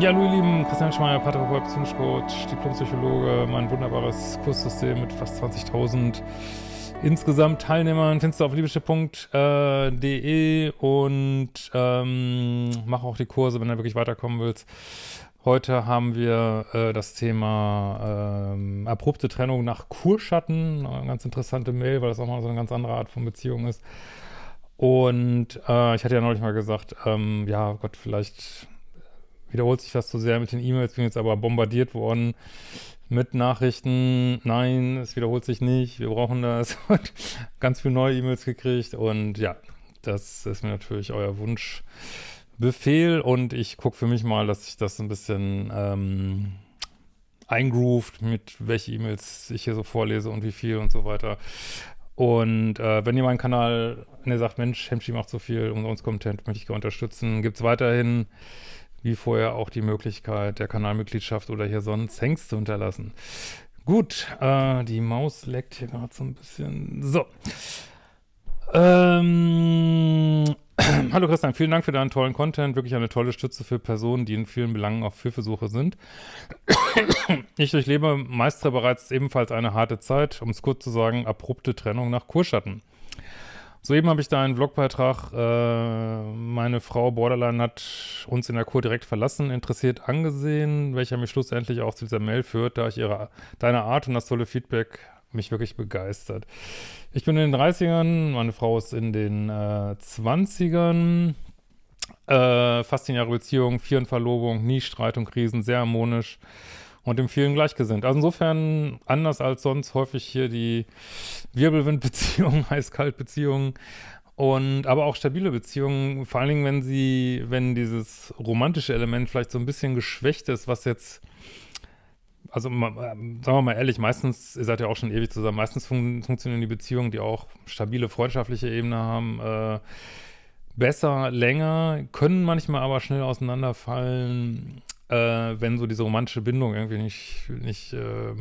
Ja, hallo ihr Lieben, Christian Schmeier, Paartherapeut, Psychologe, Diplompsychologe, mein wunderbares Kurssystem mit fast 20.000 insgesamt Teilnehmern findest du auf liebeschiff.de und ähm, mach auch die Kurse, wenn du wirklich weiterkommen willst. Heute haben wir äh, das Thema ähm, abrupte Trennung nach Kurschatten. Eine ganz interessante Mail, weil das auch mal so eine ganz andere Art von Beziehung ist. Und äh, ich hatte ja neulich mal gesagt, ähm, ja Gott, vielleicht wiederholt sich das zu sehr mit den E-Mails, bin jetzt aber bombardiert worden mit Nachrichten, nein, es wiederholt sich nicht, wir brauchen das. Und ganz viele neue E-Mails gekriegt. Und ja, das ist mir natürlich euer Wunschbefehl. Und ich gucke für mich mal, dass ich das ein bisschen ähm, eingroovt, mit welche E-Mails ich hier so vorlese und wie viel und so weiter. Und äh, wenn ihr meinen Kanal, wenn ihr sagt, Mensch, Hemschi macht so viel, uns Content möchte ich gerne unterstützen, gibt es weiterhin wie vorher auch die Möglichkeit der Kanalmitgliedschaft oder hier sonst Thanks zu hinterlassen. Gut, äh, die Maus leckt hier gerade so ein bisschen. So. Ähm, Hallo Christian, vielen Dank für deinen tollen Content. Wirklich eine tolle Stütze für Personen, die in vielen Belangen auf Hilfesuche sind. ich durchlebe meistere bereits ebenfalls eine harte Zeit, um es kurz zu sagen, abrupte Trennung nach Kurschatten. Soeben habe ich da einen Blogbeitrag, äh, meine Frau Borderline hat uns in der Kur direkt verlassen, interessiert angesehen, welcher mich schlussendlich auch zu dieser Mail führt, da ich ihre, deine Art und das tolle Feedback mich wirklich begeistert. Ich bin in den 30ern, meine Frau ist in den äh, 20ern, äh, fast 10 Jahre Beziehung, vier in Verlobung, nie Streit und Krisen, sehr harmonisch und im vielen gleichgesinnt. Also insofern anders als sonst häufig hier die Wirbelwindbeziehungen, Heiß-Kalt-Beziehungen und aber auch stabile Beziehungen, vor allen Dingen, wenn sie, wenn dieses romantische Element vielleicht so ein bisschen geschwächt ist, was jetzt also sagen wir mal ehrlich, meistens, ihr seid ja auch schon ewig zusammen, meistens fun funktionieren die Beziehungen, die auch stabile freundschaftliche Ebene haben, äh, besser, länger, können manchmal aber schnell auseinanderfallen äh, wenn so diese romantische Bindung irgendwie nicht, nicht äh,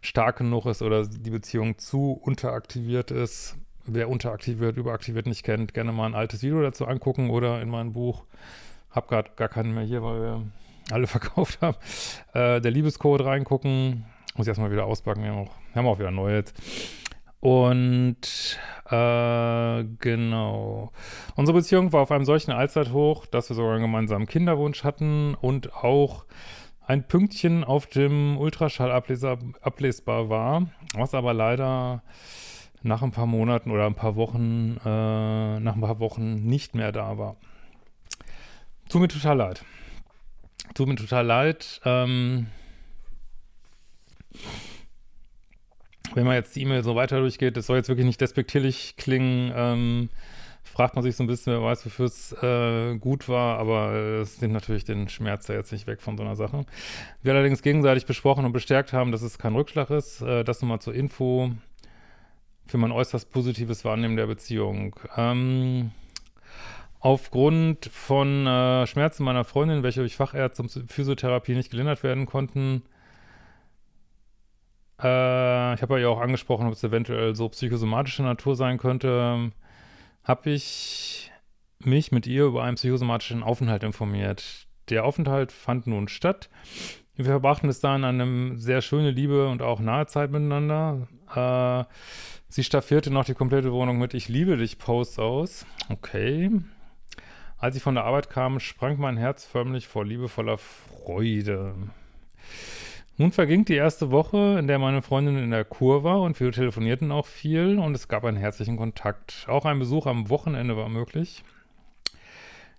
stark genug ist oder die Beziehung zu unteraktiviert ist. Wer unteraktiviert, überaktiviert nicht kennt, gerne mal ein altes Video dazu angucken oder in meinem Buch. Hab gerade gar keinen mehr hier, weil wir alle verkauft haben. Äh, der Liebescode reingucken. Muss ich erstmal wieder auspacken. Wir haben auch, wir haben auch wieder neu jetzt. Und äh, genau. Unsere Beziehung war auf einem solchen Allzeithoch, dass wir sogar einen gemeinsamen Kinderwunsch hatten und auch ein Pünktchen auf dem Ultraschall ablesbar war, was aber leider nach ein paar Monaten oder ein paar Wochen, äh, nach ein paar Wochen nicht mehr da war. Tut mir total leid. Tut mir total leid. Ähm, wenn man jetzt die E-Mail so weiter durchgeht, das soll jetzt wirklich nicht despektierlich klingen, ähm, fragt man sich so ein bisschen, wer weiß, wofür es äh, gut war, aber es nimmt natürlich den Schmerz ja jetzt nicht weg von so einer Sache. Wir allerdings gegenseitig besprochen und bestärkt haben, dass es kein Rückschlag ist. Äh, das nochmal zur Info für mein äußerst positives Wahrnehmen der Beziehung. Ähm, aufgrund von äh, Schmerzen meiner Freundin, welche durch Fachärzte und Physiotherapie nicht gelindert werden konnten, äh, ich habe ja auch angesprochen, ob es eventuell so psychosomatische Natur sein könnte. Habe ich mich mit ihr über einen psychosomatischen Aufenthalt informiert. Der Aufenthalt fand nun statt. Wir verbrachten bis dahin eine sehr schöne Liebe und auch nahe Zeit miteinander. Äh, sie staffierte noch die komplette Wohnung mit Ich liebe dich Posts aus. Okay. Als ich von der Arbeit kam, sprang mein Herz förmlich vor liebevoller Freude. Nun verging die erste Woche, in der meine Freundin in der Kur war und wir telefonierten auch viel und es gab einen herzlichen Kontakt. Auch ein Besuch am Wochenende war möglich.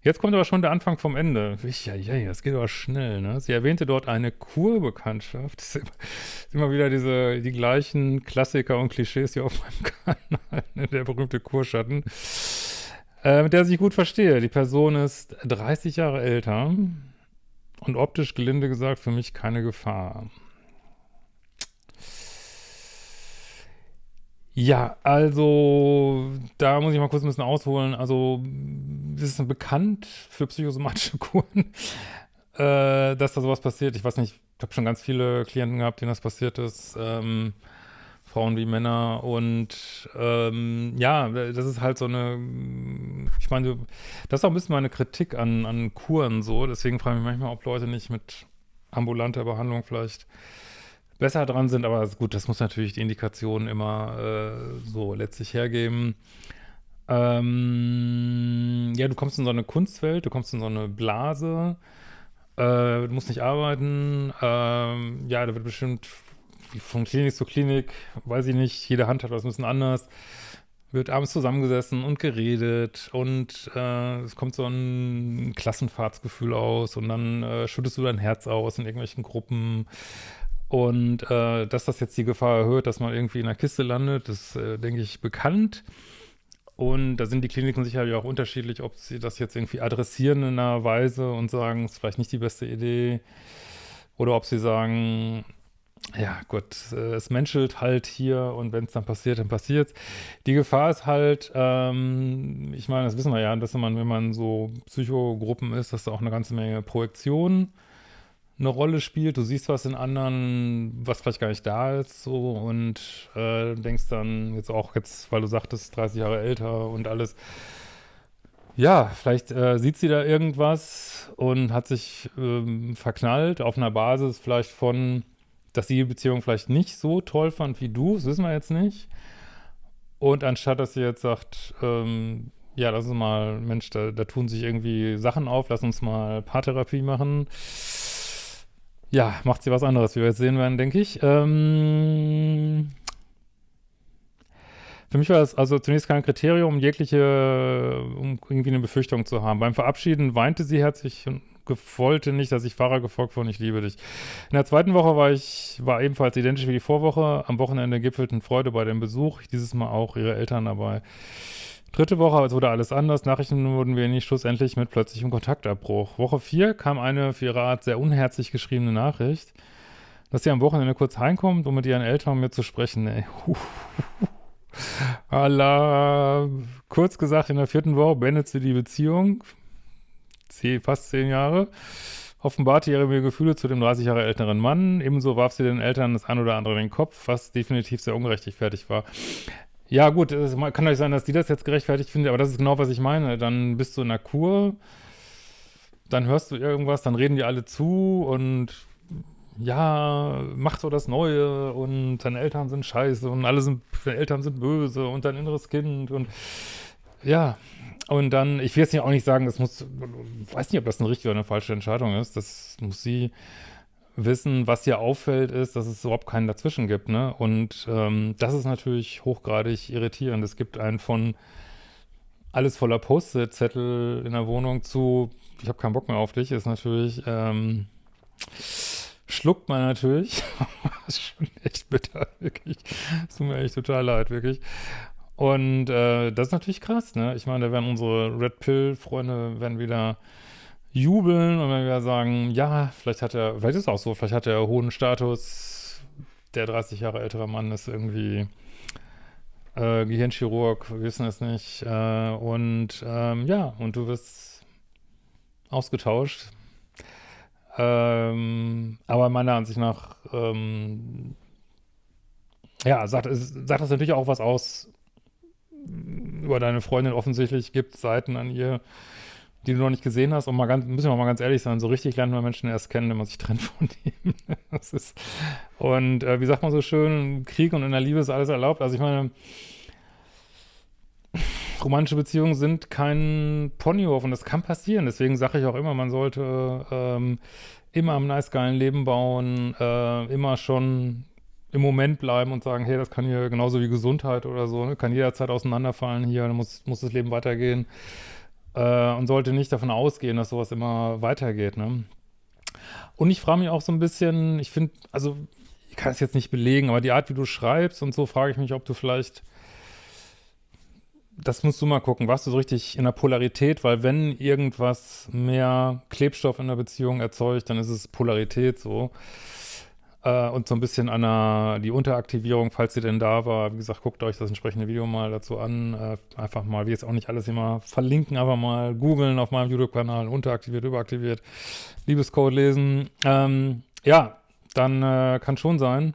Jetzt kommt aber schon der Anfang vom Ende. Ja, ja, das geht aber schnell, ne? Sie erwähnte dort eine Kurbekanntschaft. Das sind immer wieder diese, die gleichen Klassiker und Klischees hier auf meinem Kanal, ne? der berühmte Kurschatten, äh, mit der ich gut verstehe. Die Person ist 30 Jahre älter, und optisch gelinde gesagt für mich keine Gefahr. Ja, also da muss ich mal kurz ein bisschen ausholen. Also das ist bekannt für psychosomatische Kuren, äh, dass da sowas passiert. Ich weiß nicht, ich habe schon ganz viele Klienten gehabt, denen das passiert ist. Ähm, Frauen wie Männer. Und ähm, ja, das ist halt so eine, ich meine, das ist auch ein bisschen meine Kritik an, an Kuren so, deswegen frage ich mich manchmal, ob Leute nicht mit ambulanter Behandlung vielleicht besser dran sind, aber gut, das muss natürlich die Indikation immer äh, so letztlich hergeben. Ähm, ja, du kommst in so eine Kunstwelt, du kommst in so eine Blase, äh, du musst nicht arbeiten, ähm, ja, da wird bestimmt von Klinik zu Klinik, weiß ich nicht, jede Hand hat was ein bisschen anders, wird abends zusammengesessen und geredet und äh, es kommt so ein Klassenfahrtsgefühl aus und dann äh, schüttest du dein Herz aus in irgendwelchen Gruppen und äh, dass das jetzt die Gefahr erhöht, dass man irgendwie in einer Kiste landet, ist, äh, denke ich, bekannt. Und da sind die Kliniken sicherlich auch unterschiedlich, ob sie das jetzt irgendwie adressieren in einer Weise und sagen, es ist vielleicht nicht die beste Idee. Oder ob sie sagen, ja gut, es menschelt halt hier und wenn es dann passiert, dann passiert es. Die Gefahr ist halt, ähm, ich meine, das wissen wir ja, dass man, wenn man so Psychogruppen ist, dass da auch eine ganze Menge Projektion eine Rolle spielt. Du siehst was in anderen, was vielleicht gar nicht da ist, so und äh, denkst dann jetzt auch jetzt, weil du sagtest, 30 Jahre älter und alles. Ja, vielleicht äh, sieht sie da irgendwas und hat sich ähm, verknallt auf einer Basis vielleicht von, dass sie die Beziehung vielleicht nicht so toll fand wie du, das wissen wir jetzt nicht. Und anstatt, dass sie jetzt sagt, ähm, ja, lass uns mal, Mensch, da, da tun sich irgendwie Sachen auf, lass uns mal Paartherapie machen ja, macht sie was anderes, wie wir jetzt sehen werden, denke ich. Ähm, für mich war es also zunächst kein Kriterium, jegliche, um irgendwie eine Befürchtung zu haben. Beim Verabschieden weinte sie herzlich und wollte nicht, dass ich Fahrer gefolgt wurde, ich liebe dich. In der zweiten Woche war ich, war ebenfalls identisch wie die Vorwoche. Am Wochenende gipfelten Freude bei dem Besuch. Dieses Mal auch ihre Eltern dabei. Dritte Woche es wurde alles anders. Nachrichten wurden nicht schlussendlich mit plötzlichem Kontaktabbruch. Woche 4 kam eine für ihre Art sehr unherzlich geschriebene Nachricht, dass sie am Wochenende kurz heimkommt, um mit ihren Eltern mit zu sprechen. Ey. Allah. Kurz gesagt, in der vierten Woche beendet sie die Beziehung. Sie, fast zehn Jahre. Offenbarte ihre Gefühle zu dem 30 Jahre älteren Mann. Ebenso warf sie den Eltern das ein oder andere in den Kopf, was definitiv sehr ungerechtfertigt war. Ja, gut, es kann euch sein, dass die das jetzt gerechtfertigt finden, aber das ist genau, was ich meine. Dann bist du in der Kur, dann hörst du irgendwas, dann reden die alle zu und ja, mach so das Neue und deine Eltern sind scheiße und alle sind, deine Eltern sind böse und dein inneres Kind und ja, und dann, ich will jetzt auch nicht sagen, das muss, weiß nicht, ob das eine richtige oder eine falsche Entscheidung ist, das muss sie wissen, was hier auffällt, ist, dass es überhaupt keinen dazwischen gibt, ne? Und ähm, das ist natürlich hochgradig irritierend. Es gibt einen von alles voller Post-it-Zettel in der Wohnung zu, ich habe keinen Bock mehr auf dich, ist natürlich, ähm, schluckt man natürlich. das ist schon echt bitter, wirklich. Es tut mir echt total leid, wirklich. Und äh, das ist natürlich krass, ne? Ich meine, da werden unsere Red Pill-Freunde werden wieder jubeln und wenn wir sagen, ja, vielleicht hat er, vielleicht ist es auch so, vielleicht hat er hohen Status, der 30 Jahre ältere Mann ist irgendwie äh, Gehirnchirurg, wir wissen es nicht, äh, und ähm, ja, und du wirst ausgetauscht. Ähm, aber meiner Ansicht nach, ähm, ja, sagt, sagt das natürlich auch was aus über deine Freundin. Offensichtlich gibt Seiten an ihr, die du noch nicht gesehen hast. Und mal ganz, müssen wir mal ganz ehrlich sein, so richtig lernt man Menschen erst kennen, wenn man sich trennt von ihm. und äh, wie sagt man so schön, Krieg und in der Liebe ist alles erlaubt. Also ich meine, romantische Beziehungen sind kein Ponyhof und das kann passieren. Deswegen sage ich auch immer, man sollte ähm, immer am nice geilen Leben bauen, äh, immer schon im Moment bleiben und sagen, hey, das kann hier genauso wie Gesundheit oder so, ne? kann jederzeit auseinanderfallen hier, muss, muss das Leben weitergehen äh, und sollte nicht davon ausgehen, dass sowas immer weitergeht. Ne? Und ich frage mich auch so ein bisschen, ich finde, also ich kann es jetzt nicht belegen, aber die Art, wie du schreibst und so, frage ich mich, ob du vielleicht, das musst du mal gucken, warst du so richtig in der Polarität, weil wenn irgendwas mehr Klebstoff in der Beziehung erzeugt, dann ist es Polarität so. Äh, und so ein bisschen an der, die Unteraktivierung, falls sie denn da war. Wie gesagt, guckt euch das entsprechende Video mal dazu an. Äh, einfach mal, wie jetzt auch nicht alles immer verlinken, aber mal googeln auf meinem YouTube-Kanal, unteraktiviert, überaktiviert, Liebescode lesen. Ähm, ja, dann äh, kann schon sein,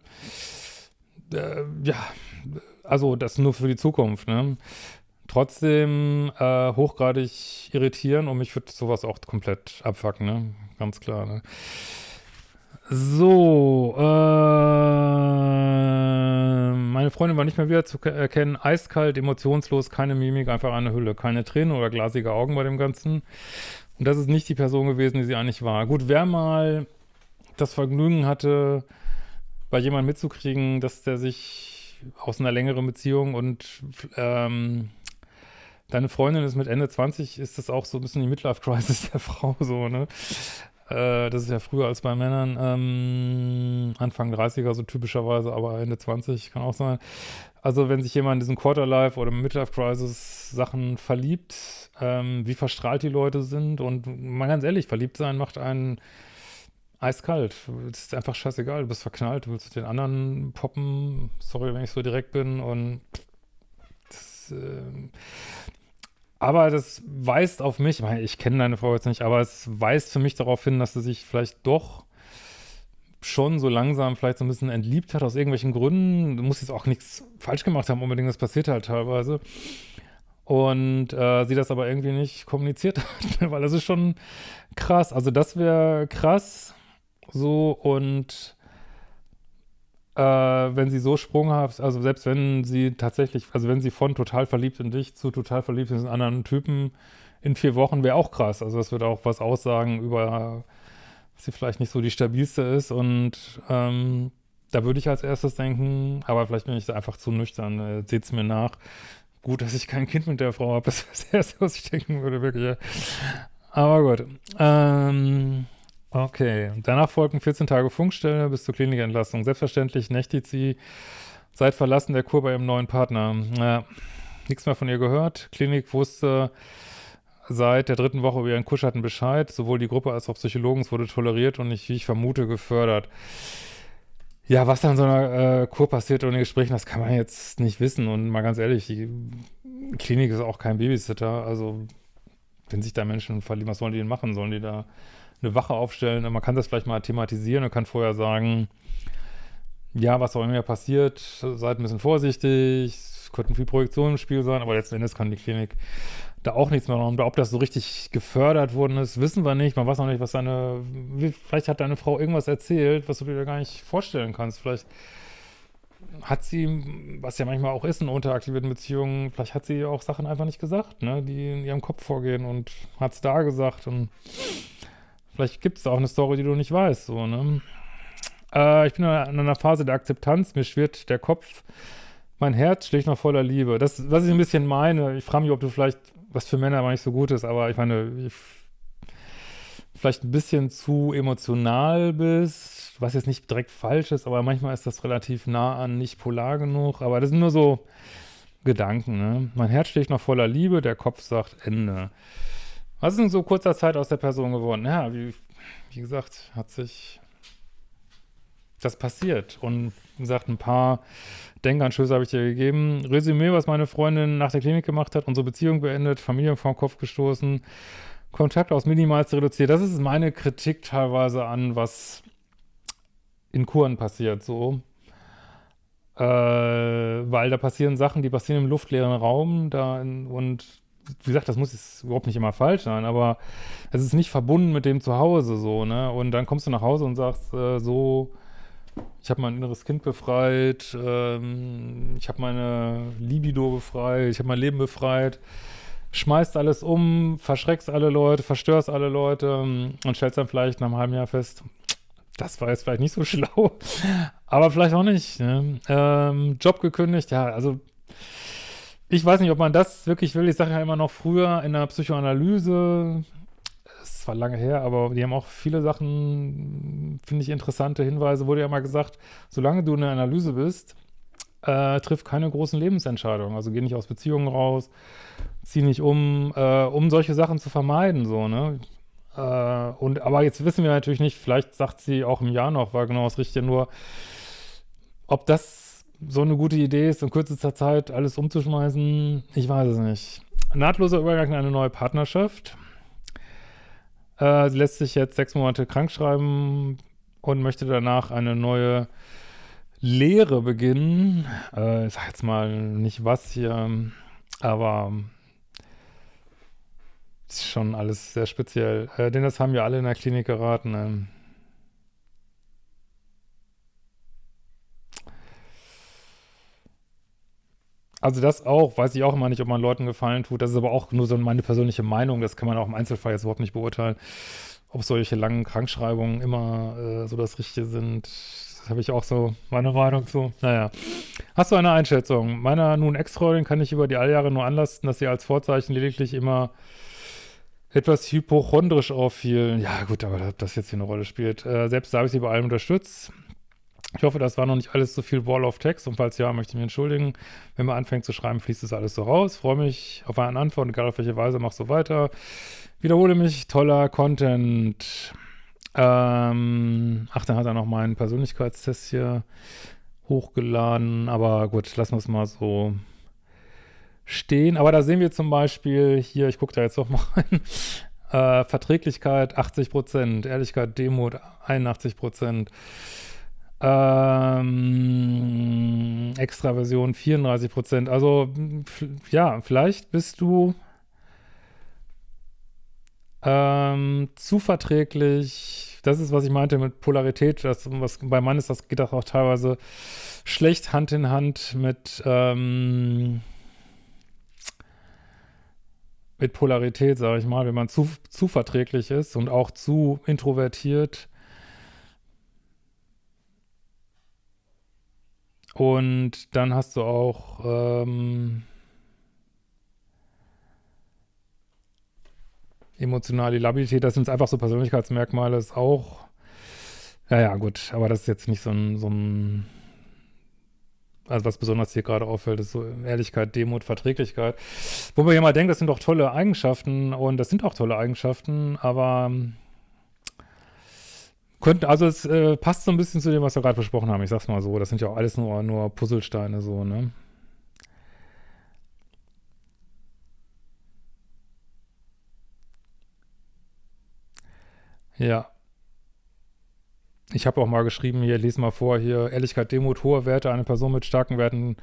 äh, ja, also das nur für die Zukunft, ne? Trotzdem äh, hochgradig irritieren und mich würde sowas auch komplett abfacken, ne? Ganz klar, ne? So, äh, meine Freundin war nicht mehr wieder zu erkennen. Eiskalt, emotionslos, keine Mimik, einfach eine Hülle. Keine Tränen oder glasige Augen bei dem Ganzen. Und das ist nicht die Person gewesen, die sie eigentlich war. Gut, wer mal das Vergnügen hatte, bei jemandem mitzukriegen, dass der sich aus einer längeren Beziehung und ähm, deine Freundin ist mit Ende 20, ist das auch so ein bisschen die Midlife-Crisis der Frau so, ne? Äh, das ist ja früher als bei Männern, ähm, Anfang 30er so typischerweise, aber Ende 20 kann auch sein. Also wenn sich jemand in diesen Quarterlife oder Midlife-Crisis Sachen verliebt, ähm, wie verstrahlt die Leute sind und mal ganz ehrlich, verliebt sein macht einen eiskalt. Es ist einfach scheißegal, du bist verknallt, du willst den anderen poppen, sorry, wenn ich so direkt bin und das, äh, aber das weist auf mich, ich, kenne deine Frau jetzt nicht, aber es weist für mich darauf hin, dass sie sich vielleicht doch schon so langsam vielleicht so ein bisschen entliebt hat, aus irgendwelchen Gründen. Du musst jetzt auch nichts falsch gemacht haben, unbedingt, das passiert halt teilweise. Und äh, sie das aber irgendwie nicht kommuniziert hat, weil das ist schon krass. Also das wäre krass, so und äh, wenn sie so sprunghaft, also selbst wenn sie tatsächlich, also wenn sie von total verliebt in dich zu total verliebt in anderen Typen in vier Wochen, wäre auch krass. Also das würde auch was aussagen über, dass sie vielleicht nicht so die stabilste ist und ähm, da würde ich als erstes denken, aber vielleicht bin ich da einfach zu nüchtern, äh, seht es mir nach. Gut, dass ich kein Kind mit der Frau habe, das wäre das Erste, was ich denken würde, wirklich. Aber gut. Ähm, Okay, danach folgen 14 Tage Funkstelle bis zur Klinikentlassung. Selbstverständlich nächtigt sie seit Verlassen der Kur bei ihrem neuen Partner. Ja, nichts mehr von ihr gehört. Klinik wusste seit der dritten Woche über ihren Kuschatten Bescheid. Sowohl die Gruppe als auch Psychologen wurde toleriert und nicht, wie ich vermute, gefördert. Ja, was dann in so einer äh, Kur passiert ohne Gesprächen, das kann man jetzt nicht wissen. Und mal ganz ehrlich, die Klinik ist auch kein Babysitter. Also, wenn sich da Menschen verlieben, was sollen die denn machen? Sollen die da eine Wache aufstellen. Man kann das vielleicht mal thematisieren und kann vorher sagen, ja, was auch immer passiert, seid ein bisschen vorsichtig, es könnten viel Projektionen im Spiel sein, aber letzten Endes kann die Klinik da auch nichts mehr machen. Ob das so richtig gefördert worden ist, wissen wir nicht. Man weiß auch nicht, was deine, vielleicht hat deine Frau irgendwas erzählt, was du dir gar nicht vorstellen kannst. Vielleicht hat sie, was ja manchmal auch ist in unteraktivierten Beziehungen, vielleicht hat sie auch Sachen einfach nicht gesagt, ne, die in ihrem Kopf vorgehen und hat es da gesagt und Vielleicht gibt es auch eine Story, die du nicht weißt, so, ne? Äh, ich bin in einer Phase der Akzeptanz, mir schwirrt der Kopf, mein Herz schlägt noch voller Liebe. Das, was ich ein bisschen meine, ich frage mich, ob du vielleicht, was für Männer aber nicht so gut ist, aber ich meine, ich, vielleicht ein bisschen zu emotional bist, was jetzt nicht direkt falsch ist, aber manchmal ist das relativ nah an nicht polar genug, aber das sind nur so Gedanken, ne? Mein Herz schlägt noch voller Liebe, der Kopf sagt Ende. Was ist in so kurzer Zeit aus der Person geworden? Ja, wie, wie gesagt, hat sich das passiert. Und wie gesagt, ein paar Denkanstöße habe ich dir gegeben. Resümee, was meine Freundin nach der Klinik gemacht hat, unsere Beziehung beendet, Familie vom Kopf gestoßen, Kontakt aus Minimalst reduziert. Das ist meine Kritik teilweise an, was in Kuren passiert, so. Äh, weil da passieren Sachen, die passieren im luftleeren Raum da in, und wie gesagt, das muss jetzt überhaupt nicht immer falsch sein, aber es ist nicht verbunden mit dem Zuhause so, ne? Und dann kommst du nach Hause und sagst äh, so, ich habe mein inneres Kind befreit, ähm, ich habe meine Libido befreit, ich habe mein Leben befreit, schmeißt alles um, verschreckst alle Leute, verstörst alle Leute ähm, und stellst dann vielleicht nach einem halben Jahr fest, das war jetzt vielleicht nicht so schlau, aber vielleicht auch nicht. Ne? Ähm, Job gekündigt, ja, also ich weiß nicht, ob man das wirklich will. Ich sage ja immer noch früher in der Psychoanalyse, ist zwar lange her, aber die haben auch viele Sachen, finde ich, interessante Hinweise. Wurde ja mal gesagt, solange du in der Analyse bist, äh, triff keine großen Lebensentscheidungen. Also geh nicht aus Beziehungen raus, zieh nicht um, äh, um solche Sachen zu vermeiden, so, ne? Äh, und, aber jetzt wissen wir natürlich nicht, vielleicht sagt sie auch im Jahr noch, war genau das Richtige, nur ob das so eine gute Idee ist, in kürzester Zeit alles umzuschmeißen, ich weiß es nicht. Nahtloser Übergang in eine neue Partnerschaft. Äh, sie lässt sich jetzt sechs Monate krank schreiben und möchte danach eine neue Lehre beginnen. Äh, ich sag jetzt mal nicht was hier, aber ist schon alles sehr speziell. Äh, denn das haben wir alle in der Klinik geraten. Also das auch, weiß ich auch immer nicht, ob man Leuten Gefallen tut. Das ist aber auch nur so meine persönliche Meinung. Das kann man auch im Einzelfall jetzt überhaupt nicht beurteilen, ob solche langen Krankschreibungen immer äh, so das Richtige sind. Das habe ich auch so meine Meinung zu. Naja. Hast du eine Einschätzung? Meiner nun Ex-Freundin kann ich über die Alljahre nur anlasten, dass sie als Vorzeichen lediglich immer etwas hypochondrisch auffiel. Ja gut, aber das jetzt hier eine Rolle spielt. Äh, selbst habe ich sie bei allem unterstützt. Ich hoffe, das war noch nicht alles so viel Wall of Text und falls ja, möchte ich mich entschuldigen. Wenn man anfängt zu schreiben, fließt das alles so raus. Freue mich auf eine Antwort, egal auf welche Weise, mach so weiter. Wiederhole mich, toller Content. Ähm, ach, dann hat er noch meinen Persönlichkeitstest hier hochgeladen, aber gut, lassen wir es mal so stehen. Aber da sehen wir zum Beispiel hier, ich gucke da jetzt noch mal rein, äh, Verträglichkeit 80% Ehrlichkeit, Demut 81 ähm, Extraversion 34% Also ja, vielleicht bist du ähm, zu verträglich. Das ist, was ich meinte mit Polarität. Das, was, bei Mann ist das, geht auch teilweise schlecht Hand in Hand mit ähm, mit Polarität, sage ich mal, wenn man zu, zu verträglich ist und auch zu introvertiert. Und dann hast du auch ähm, emotionale Labilität, das sind einfach so Persönlichkeitsmerkmale, ist auch, ja, ja, gut, aber das ist jetzt nicht so ein, so ein also was besonders hier gerade auffällt, ist so Ehrlichkeit, Demut, Verträglichkeit. Wo man ja mal denkt, das sind doch tolle Eigenschaften und das sind auch tolle Eigenschaften, aber ähm, könnte, also es äh, passt so ein bisschen zu dem, was wir gerade besprochen haben. Ich sag's mal so, das sind ja auch alles nur, nur Puzzlesteine so, ne? Ja. Ich habe auch mal geschrieben, hier, lese mal vor, hier, Ehrlichkeit, Demut, hohe Werte, eine Person mit starken Werten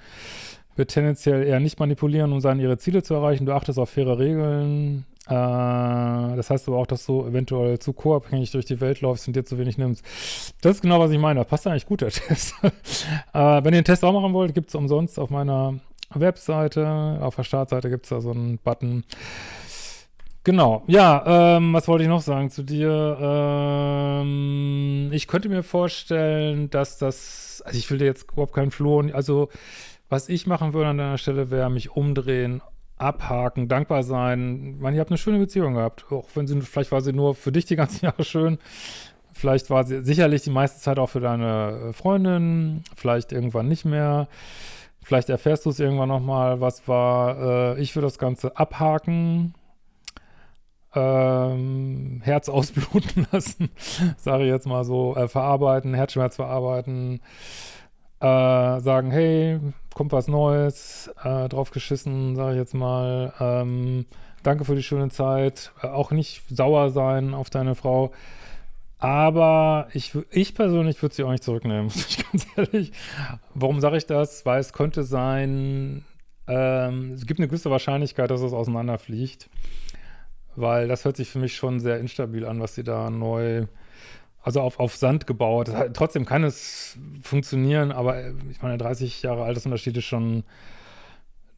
wird tendenziell eher nicht manipulieren, um seine ihre Ziele zu erreichen. Du achtest auf faire Regeln. Äh, das heißt aber auch, dass du eventuell zu co-abhängig durch die Welt läufst und dir zu wenig nimmst. Das ist genau, was ich meine. Das passt eigentlich gut, der Test. äh, wenn ihr den Test auch machen wollt, gibt es umsonst auf meiner Webseite. Auf der Startseite gibt es da so einen Button. Genau, ja, ähm, was wollte ich noch sagen zu dir? Ähm, ich könnte mir vorstellen, dass das, also ich will dir jetzt überhaupt keinen Floh, also was ich machen würde an deiner Stelle wäre, mich umdrehen, abhaken, dankbar sein. Ich meine, ihr habt eine schöne Beziehung gehabt, auch wenn sie, vielleicht war sie nur für dich die ganzen Jahre schön, vielleicht war sie sicherlich die meiste Zeit auch für deine Freundin, vielleicht irgendwann nicht mehr. Vielleicht erfährst du es irgendwann nochmal, was war. Äh, ich würde das Ganze abhaken, ähm, Herz ausbluten lassen, sage ich jetzt mal so, äh, verarbeiten, Herzschmerz verarbeiten, äh, sagen, hey, kommt was Neues, äh, drauf geschissen, sage ich jetzt mal, ähm, danke für die schöne Zeit, äh, auch nicht sauer sein auf deine Frau, aber ich, ich persönlich würde sie auch nicht zurücknehmen, ich ganz ehrlich. Warum sage ich das? Weil es könnte sein, ähm, es gibt eine gewisse Wahrscheinlichkeit, dass es auseinanderfliegt weil das hört sich für mich schon sehr instabil an, was sie da neu, also auf, auf Sand gebaut. Trotzdem kann es funktionieren, aber äh, ich meine, 30 Jahre Altersunterschied ist schon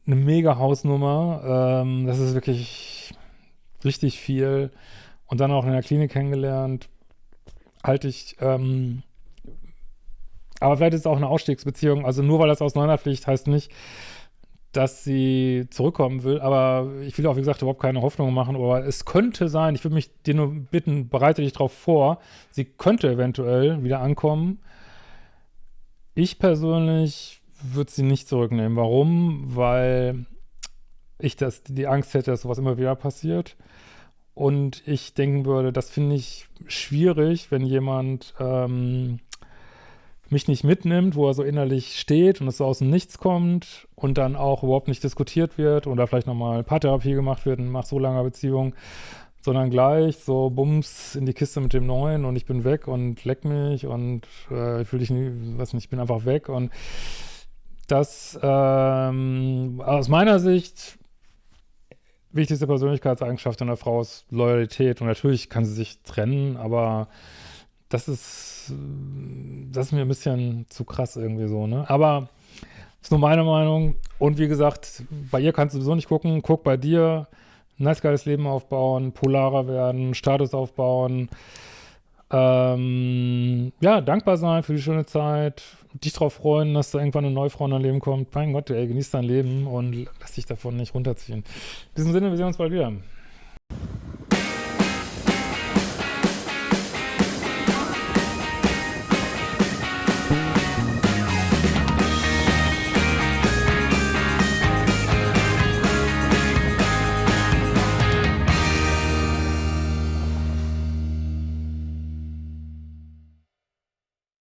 eine mega Hausnummer. Ähm, das ist wirklich richtig viel. Und dann auch in der Klinik kennengelernt, halte ich, ähm, aber vielleicht ist es auch eine Ausstiegsbeziehung. Also nur weil das auseinanderfliegt, heißt nicht, dass sie zurückkommen will, aber ich will auch, wie gesagt, überhaupt keine Hoffnung machen, aber es könnte sein, ich würde mich dir nur bitten, bereite dich darauf vor, sie könnte eventuell wieder ankommen. Ich persönlich würde sie nicht zurücknehmen. Warum? Weil ich das, die Angst hätte, dass sowas immer wieder passiert. Und ich denken würde, das finde ich schwierig, wenn jemand ähm, mich nicht mitnimmt, wo er so innerlich steht und es so aus dem Nichts kommt und dann auch überhaupt nicht diskutiert wird oder vielleicht nochmal Paartherapie gemacht wird nach so langer Beziehung, sondern gleich so Bums in die Kiste mit dem Neuen und ich bin weg und leck mich und äh, ich will dich nie, weiß nicht, ich bin einfach weg und das ähm, aus meiner Sicht wichtigste Persönlichkeitseigenschaft einer Frau ist Loyalität und natürlich kann sie sich trennen, aber das ist, das ist mir ein bisschen zu krass irgendwie so, ne? Aber ist nur meine Meinung und wie gesagt, bei ihr kannst du sowieso nicht gucken, guck bei dir, nice geiles Leben aufbauen, polarer werden, Status aufbauen, ähm, ja, dankbar sein für die schöne Zeit, dich darauf freuen, dass da irgendwann eine neue Frau in dein Leben kommt. Mein Gott, ey, genieß dein Leben und lass dich davon nicht runterziehen. In diesem Sinne, wir sehen uns bald wieder.